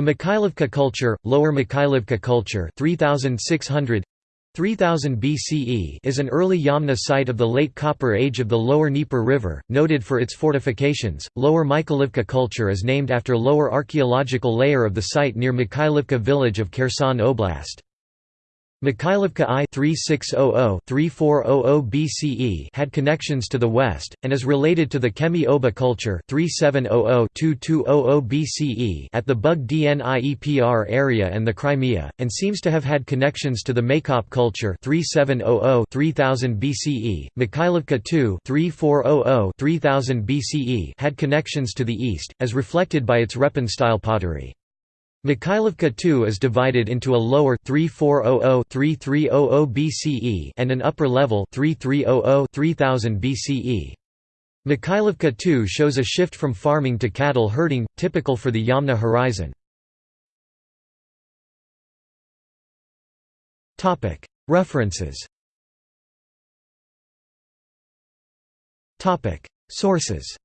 The Mikhailovka culture, Lower Mikhailovka culture 3600 3000 BCE is an early Yamna site of the late Copper Age of the lower Dnieper River, noted for its fortifications. Lower Mikhailovka culture is named after lower archaeological layer of the site near Mikhailovka village of Kherson Oblast. Mikhailovka I 3600-3400 BCE had connections to the west, and is related to the Kemi Oba culture 3700-2200 BCE at the Bug Dniepr area and the Crimea, and seems to have had connections to the Maykop culture 3700-3000 BCE. Mikhailovka II 3400-3000 BCE had connections to the east, as reflected by its Repin-style pottery. Mikhailovka II is divided into a lower 3400-3300 BCE and an upper level 3300-3000 BCE. Mikhailovka II shows a shift from farming to cattle herding, typical for the Yamna horizon. References Sources